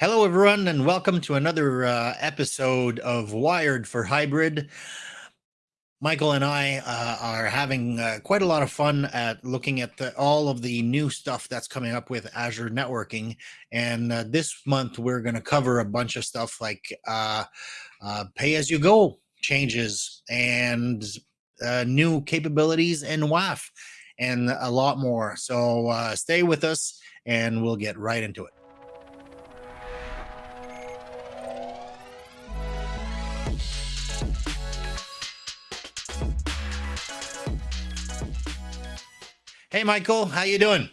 Hello, everyone, and welcome to another uh, episode of Wired for Hybrid. Michael and I uh, are having uh, quite a lot of fun at looking at the, all of the new stuff that's coming up with Azure networking. And uh, this month, we're going to cover a bunch of stuff like uh, uh, pay as you go changes and new capabilities in WAF and a lot more. So stay with us and we'll get right into it. Hey, Michael, how you doing?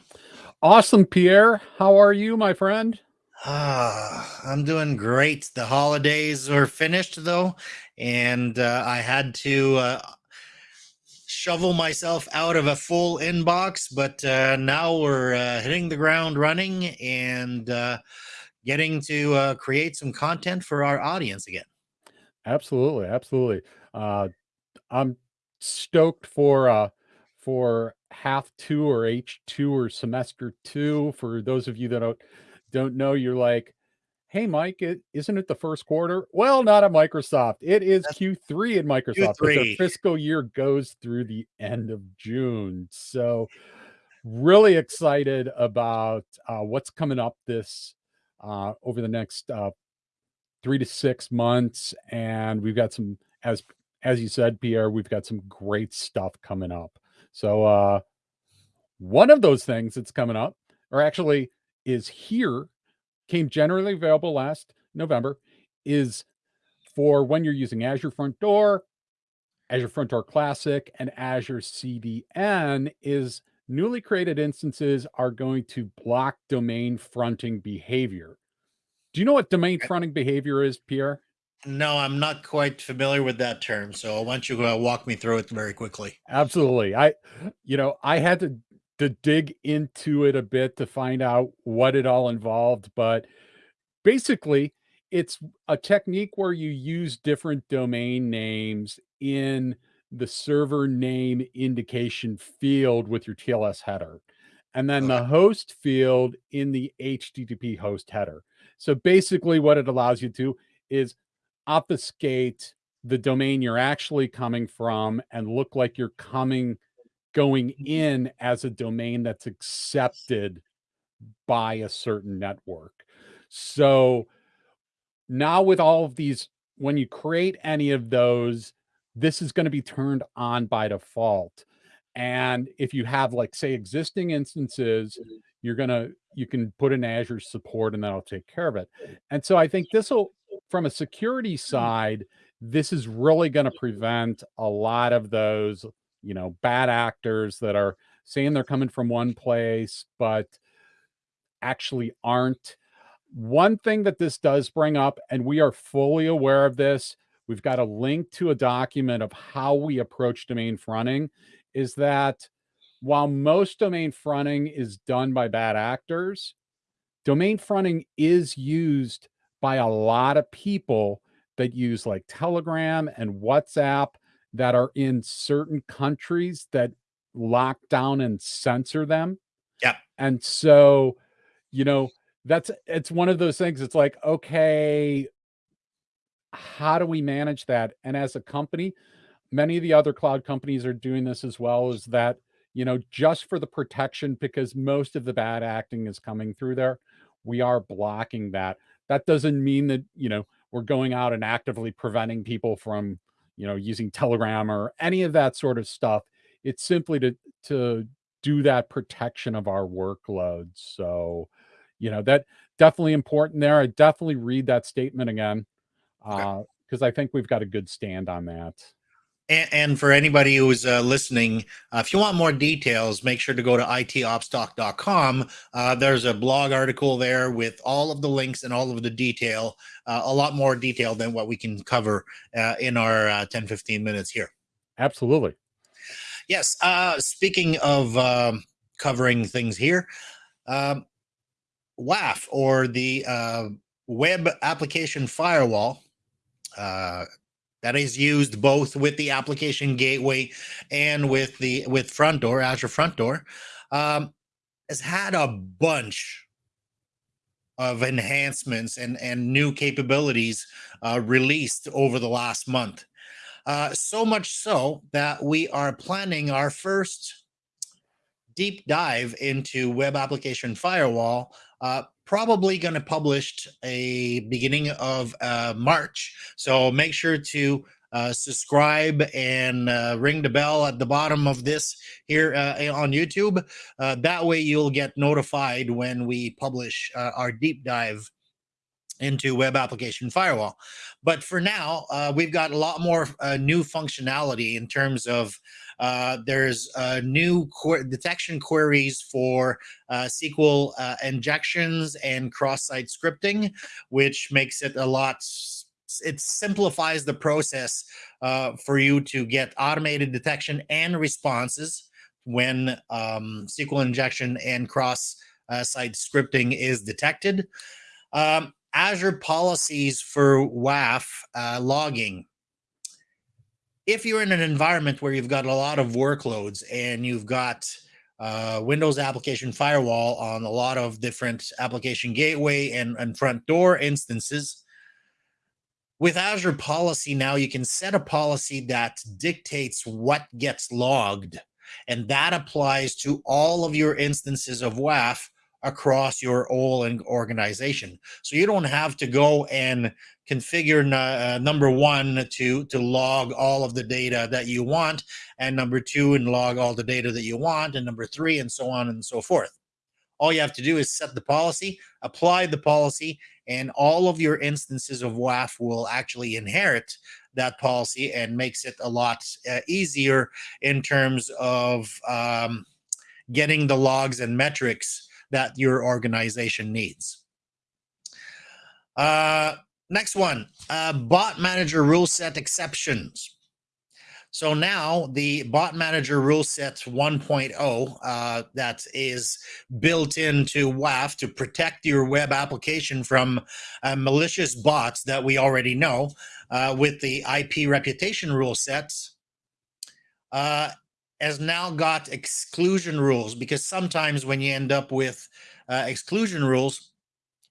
Awesome, Pierre. How are you, my friend? Ah, I'm doing great. The holidays are finished though, and uh, I had to uh, shovel myself out of a full inbox, but uh, now we're uh, hitting the ground running and uh, getting to uh, create some content for our audience again. Absolutely, absolutely. I'm stoked for for half two or H2 or semester two. For those of you that don't, don't know, you're like, hey, Mike, is isn't it the first quarter? Well, not at Microsoft. It is That's Q3 in Microsoft, Q3. but their fiscal year goes through the end of June. So really excited about uh, what's coming up this uh, over the next uh, three to six months. And we've got some, as as you said, Pierre, we've got some great stuff coming up. So uh, one of those things that's coming up, or actually is here, came generally available last November, is for when you're using Azure Front Door, Azure Front Door Classic, and Azure CDN is newly created instances are going to block domain fronting behavior. Do you know what domain fronting behavior is, Pierre? No, I'm not quite familiar with that term. So why don't you uh, walk me through it very quickly? Absolutely. I, you know, I had to to dig into it a bit to find out what it all involved, but basically, it's a technique where you use different domain names in the server name indication field with your TLS header, and then okay. the host field in the HTTP host header. So basically, what it allows you to is obfuscate the domain you're actually coming from and look like you're coming going mm-hmm. in as a domain that's accepted by a certain network. So now with all of these, when you create any of those, this is going to be turned on by default. And if you have like say existing instances, mm-hmm. you're going to, you can put in Azure support and that'll take care of it. And so I think this will from a security mm-hmm. side, this is really going to prevent a lot of those, you know, bad actors that are saying they're coming from one place, but actually aren't. One thing that this does bring up, and we are fully aware of this, we've got a link to a document of how we approach domain fronting, is that while most domain fronting is done by bad actors, domain fronting is used by a lot of people that use like Telegram and WhatsApp that are in certain countries that lock down and censor them. Yeah. And so, you know, that's it's one of those things. It's like, okay, how do we manage that? And as a company, many of the other cloud companies are doing this as well, is that, you know, just for the protection, because most of the bad acting is coming through there, we are blocking that. That doesn't mean that, you know, we're going out and actively preventing people from, you know, using Telegram or any of that sort of stuff. It's simply to to do that protection of our workloads. So, you know, that definitely important there. I definitely read that statement again. Uh, because I think we've got a good stand on that. And, and for anybody who's uh, listening, uh, if you want more details, make sure to go to itopstalk.com. Uh, there's a blog article there with all of the links and all of the detail, uh, a lot more detail than what we can cover uh, in our uh, 10 15 minutes here. Absolutely. Yes. speaking of um, covering things here, um, WAF or the Web Application Firewall. That is used both with the application gateway and with the with front door azure front door um, has had a bunch of enhancements and, and new capabilities uh, released over the last month. Uh, so much so that we are planning our first deep dive into web application firewall uh, probably going to publish a beginning of uh, march so make sure to uh, subscribe and uh, ring the bell at the bottom of this here uh, on YouTube. Uh, that way you'll get notified when we publish uh, our deep dive into web application firewall. But for now, uh, we've got a lot more uh, new functionality in terms of uh, there's new detection queries for uh, SQL uh, injections and cross-site scripting, which makes it a lot it simplifies the process uh, for you to get automated detection and responses when um, SQL injection and cross uh, site scripting is detected. Um, Azure policies for WAF uh, logging. If you're in an environment where you've got a lot of workloads and you've got uh, Windows application firewall on a lot of different application gateway and, and front door instances, with Azure policy now, you can set a policy that dictates what gets logged, and that applies to all of your instances of WAF across your whole organization. So you don't have to go and configure uh, number one to to log all of the data that you want, and number two and log all the data that you want, and number three and so on and so forth. All you have to do is set the policy, apply the policy, and all of your instances of WAF will actually inherit that policy and makes it a lot uh, easier in terms of um, getting the logs and metrics that your organization needs. Uh, next one, uh, bot manager rule set exceptions. So now the bot manager rule set 1.0 uh, that is built into WAF to protect your web application from uh, malicious bots that we already know uh, with the IP reputation rule sets uh, has now got exclusion rules because sometimes when you end up with uh, exclusion rules,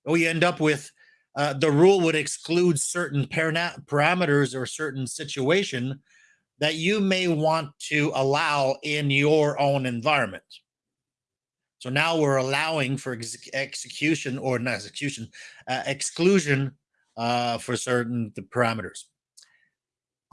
or you end up with uh, the rule would exclude certain parameters or certain situation that you may want to allow in your own environment. So now we're allowing for ex execution or not execution, uh, exclusion uh, for certain the parameters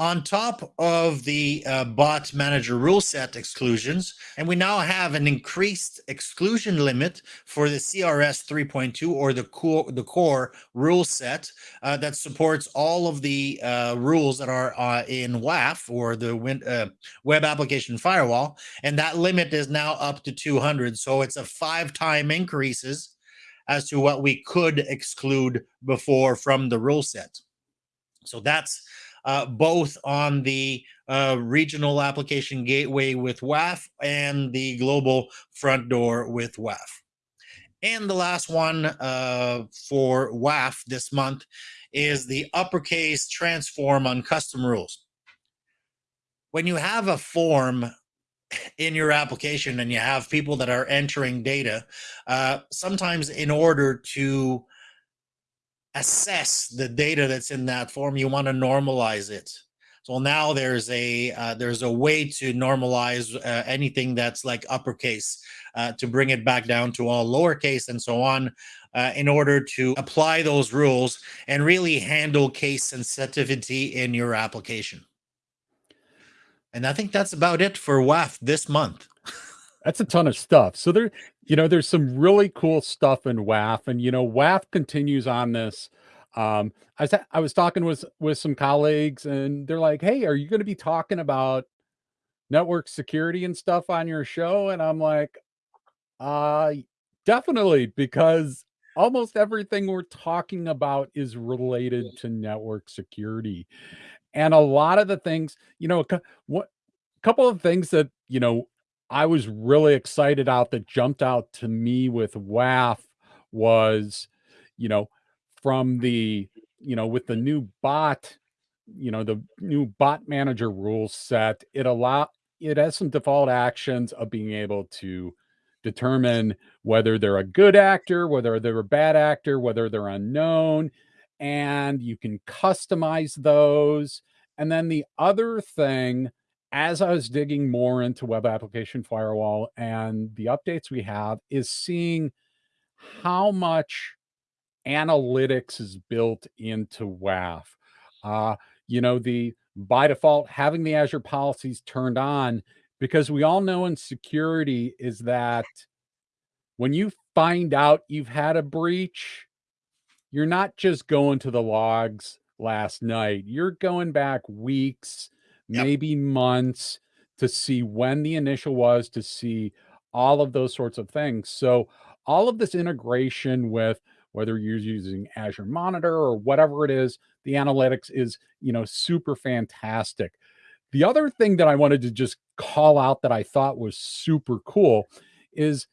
on top of the uh, bot manager rule set exclusions, and we now have an increased exclusion limit for the CRS 3.2 or the core, the core rule set uh, that supports all of the uh, rules that are uh, in WAF or the win, uh, web application firewall. And that limit is now up to 200. So it's a five time increases as to what we could exclude before from the rule set. So that's uh, both on the uh, regional application gateway with WAF and the global front door with WAF. And the last one uh, for WAF this month is the uppercase transform on custom rules. When you have a form in your application and you have people that are entering data, uh, sometimes in order to assess the data that's in that form you want to normalize it. So now there's a uh, there's a way to normalize uh, anything that's like uppercase uh, to bring it back down to all lowercase and so on uh, in order to apply those rules and really handle case sensitivity in your application. And i think that's about it for WAF this month. That's a ton of stuff. So there you know, there's some really cool stuff in WAF, and you know, WAF continues on this. Um, I was I was talking with with some colleagues, and they're like, "Hey, are you going to be talking about network security and stuff on your show?" And I'm like, "Uh, definitely, because almost everything we're talking about is related to network security, and a lot of the things, you know, what." couple of things that you know I was really excited out that jumped out to me with WAF was, you know, from the, you know, with the new bot, you know, the new bot manager rules set, it allow it has some default actions of being able to determine whether they're a good actor, whether they're a bad actor, whether they're unknown, and you can customize those. And then the other thing, as I was digging more into web application firewall and the updates we have, is seeing how much analytics is built into WAF. Uh, you know, the by default having the Azure policies turned on because we all know in security is that when you find out you've had a breach, you're not just going to the logs last night. You're going back weeks, maybe months to see when the initial was, to see all of those sorts of things. So all of this integration with whether you're using Azure Monitor or whatever it is, the analytics is, you know, super fantastic. The other thing that I wanted to just call out that I thought was super cool is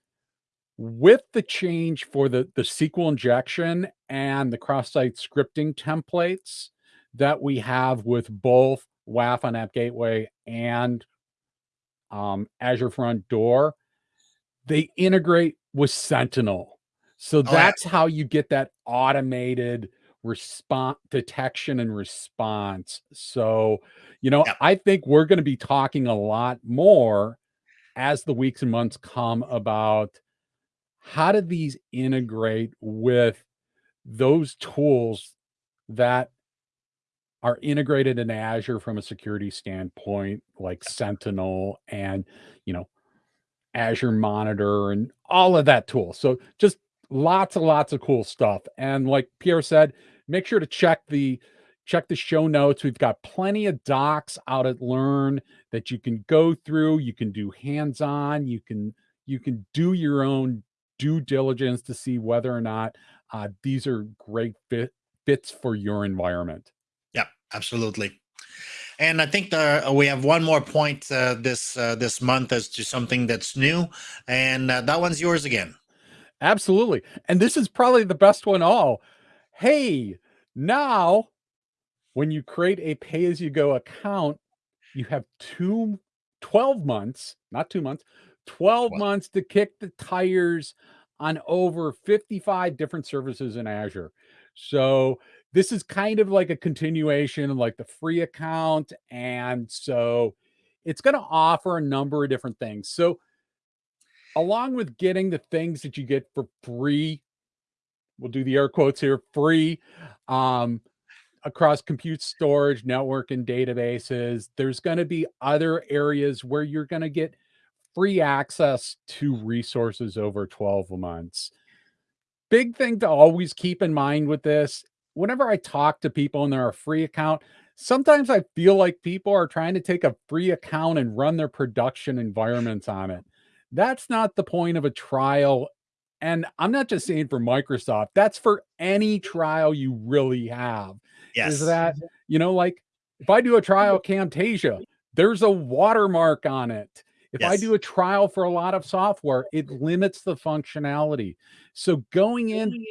with the change for the, the SQL injection and the cross-site scripting templates that we have with both WAF on App Gateway and um, Azure Front Door, they integrate with Sentinel. So oh, that's yeah. how you get that automated response detection and response. So, you know, I think we're going to be talking a lot more as the weeks and months come about how do these integrate with those tools that are integrated in Azure from a security standpoint, like Sentinel and, you know, Azure Monitor and all of that tool. So just lots and lots of cool stuff. And like Pierre said, make sure to check the check the show notes. We've got plenty of docs out at Learn that you can go through. You can do hands-on. You can you can do your own due diligence to see whether or not uh, these are great fit, fits for your environment. Absolutely. And I think the, uh, we have one more point uh, this uh, this month as to something that's new, and uh, that one's yours again. Absolutely. And this is probably the best one all. Hey, now when you create a pay as you go account, you have two 12 months, not two months, 12 wow. months to kick the tires on over 55 different services in Azure. So this is kind of like a continuation of like the free account. And so it's going to offer a number of different things. So along with getting the things that you get for free, we'll do the air quotes here, free, um, across compute storage, network, and databases, there's going to be other areas where you're going to get free access to resources over 12 months. Big thing to always keep in mind with this, whenever I talk to people and they're a free account, sometimes I feel like people are trying to take a free account and run their production environments on it. That's not the point of a trial. And I'm not just saying for Microsoft, that's for any trial you really have. Yes. Is that, you know, like if I do a trial Camtasia, there's a watermark on it. If yes. I do a trial for a lot of software, it limits the functionality. So going in,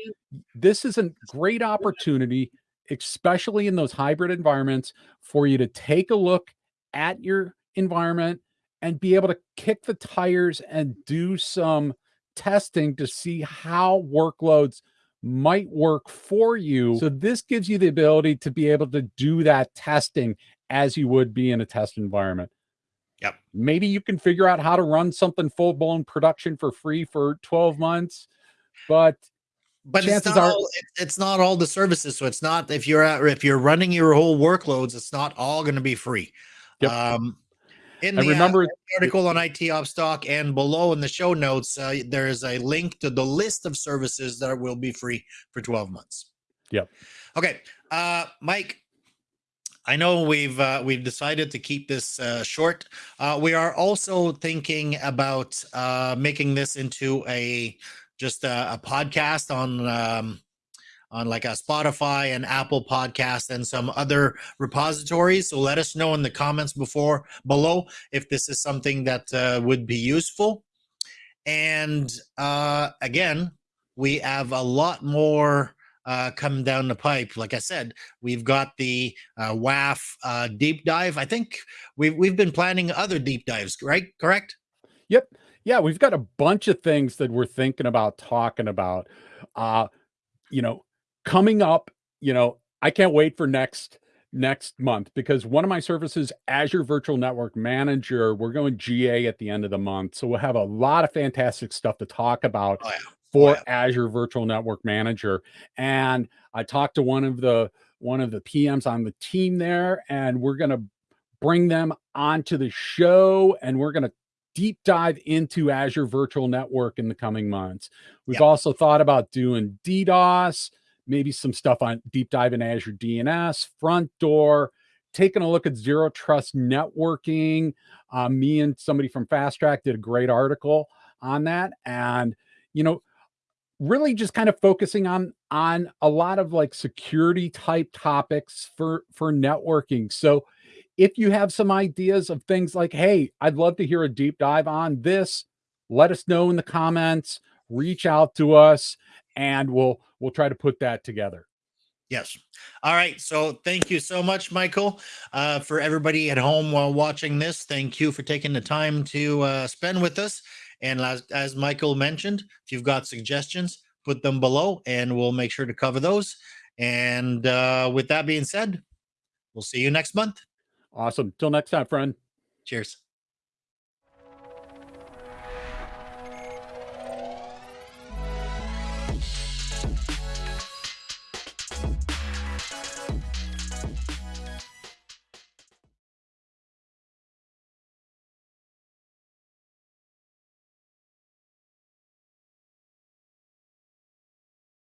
this is a great opportunity, especially in those hybrid environments, for you to take a look at your environment, and be able to kick the tires and do some testing to see how workloads might work for you. So this gives you the ability to be able to do that testing as you would be in a test environment. Yep. Maybe you can figure out how to run something full blown production for free for 12 months, but but it's not, are, all, it's not all the services. So it's not if you're at, if you're running your whole workloads, it's not all going to be free. Yep. Um, in the remember uh, article on IT Ops Talk and below in the show notes, uh, there is a link to the list of services that will be free for 12 months. Yep. Okay, uh, Mike. I know we've uh, we've decided to keep this uh, short. Uh, we are also thinking about uh, making this into a just a, a podcast on um, on like a Spotify and Apple podcast and some other repositories. So let us know in the comments before below if this is something that uh, would be useful. And uh, again, we have a lot more uh, coming down the pipe. Like I said, we've got the uh, WAF uh, deep dive. I think we've we've been planning other deep dives, right? Correct? Yep. Yeah, we've got a bunch of things that we're thinking about talking about. Uh, you know, coming up, you know, I can't wait for next next month because one of my services, Azure Virtual Network Manager, we're going GA at the end of the month. So we'll have a lot of fantastic stuff to talk about Oh, yeah. For. Azure Virtual Network Manager. And I talked to one of the one of the PMs on the team there, and we're gonna bring them onto the show and we're gonna deep dive into Azure Virtual Network in the coming months. We've Yep. also thought about doing DDoS, maybe some stuff on deep dive in Azure DNS, front door, taking a look at zero trust networking. Uh, me and somebody from Fast Track did a great article on that. And, you know, really just kind of focusing on on a lot of like security type topics for for networking. So if you have some ideas of things like, hey, I'd love to hear a deep dive on this, let us know in the comments, reach out to us, and we'll we'll try to put that together. Yes. All right. So thank you so much, Michael. Uh, for everybody at home while watching this, thank you for taking the time to uh, spend with us. And as, as Michael mentioned, if you've got suggestions, put them below and we'll make sure to cover those. And uh, with that being said, we'll see you next month. Awesome. Till next time, friend. Cheers.